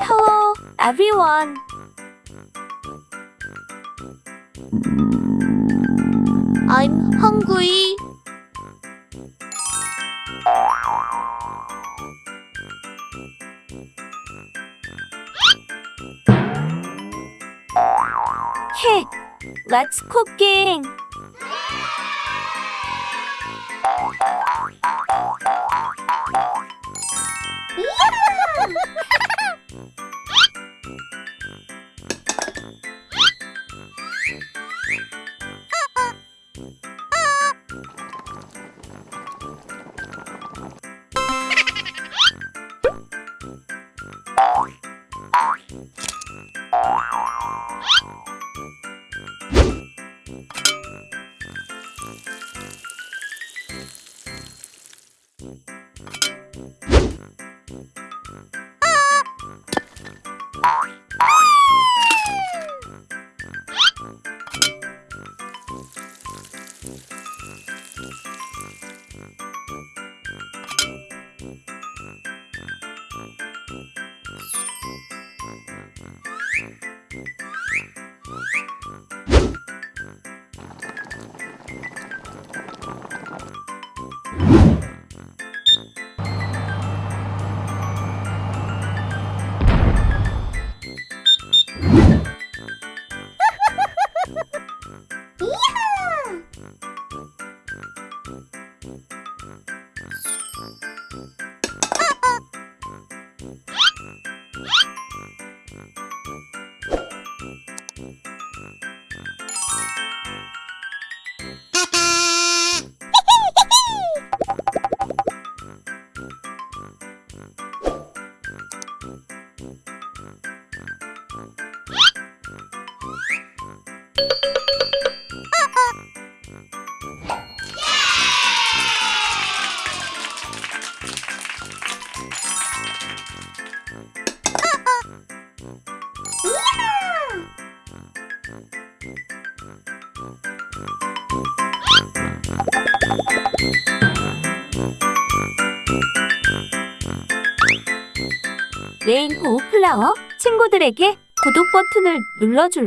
Hello, everyone! I'm hungry. Hey, let's cooking. Oh! 레인보우 플라워 친구들에게 구독 버튼을 눌러줄래?